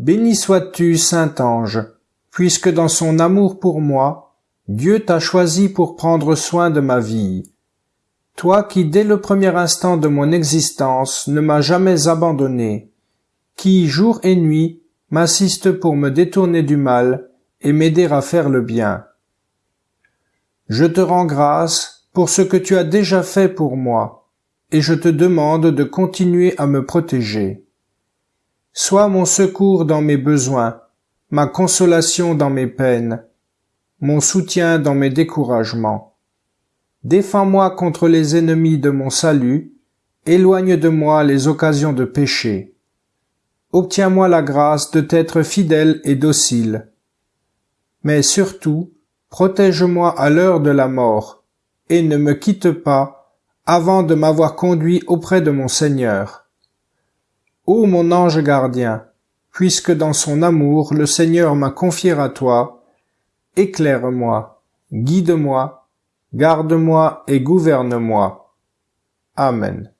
Béni sois-tu, Saint Ange, puisque dans son amour pour moi, Dieu t'a choisi pour prendre soin de ma vie. Toi qui dès le premier instant de mon existence ne m'as jamais abandonné, qui jour et nuit m'assiste pour me détourner du mal et m'aider à faire le bien. Je te rends grâce pour ce que tu as déjà fait pour moi, et je te demande de continuer à me protéger. Sois mon secours dans mes besoins, ma consolation dans mes peines, mon soutien dans mes découragements. Défends-moi contre les ennemis de mon salut, éloigne de moi les occasions de péché. Obtiens-moi la grâce de t'être fidèle et docile. Mais surtout, protège-moi à l'heure de la mort, et ne me quitte pas avant de m'avoir conduit auprès de mon Seigneur. Ô mon ange gardien, puisque dans son amour le Seigneur m'a confié à toi, éclaire-moi, guide-moi, garde-moi et gouverne-moi. Amen.